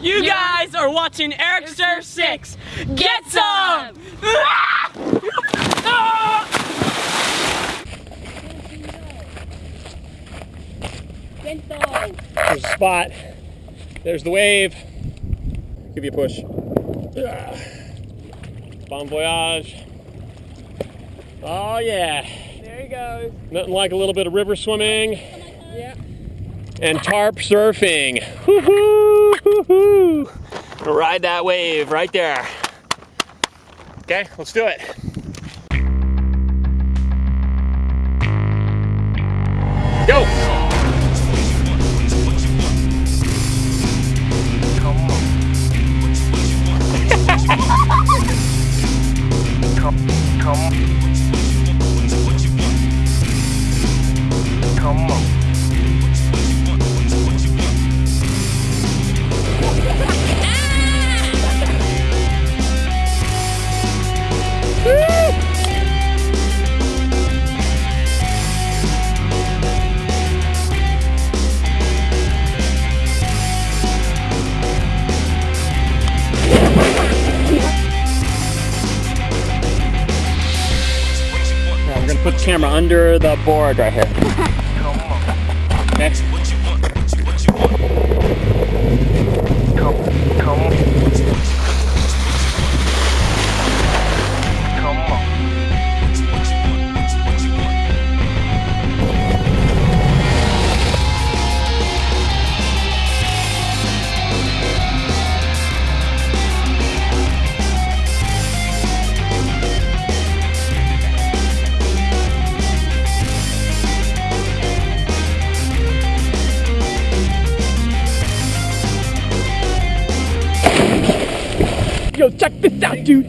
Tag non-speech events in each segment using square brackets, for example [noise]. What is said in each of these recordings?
You guys are watching Eric Surf 6. Get some! There's a spot. There's the wave. Give you a push. Bon voyage. Oh yeah. There he goes. Nothing like a little bit of river swimming Yeah. and tarp surfing. Woo-hoo, woo-hoo. Ride that wave right there. Okay, let's do it. Go! Now we're put the camera under the board right here. [laughs] Next. Yo, check this out, dude.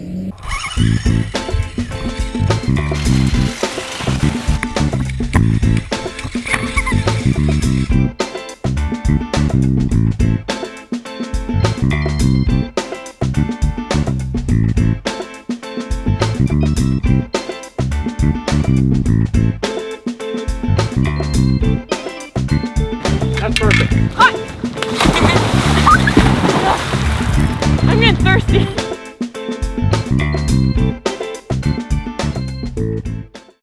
That's perfect. I'm getting thirsty.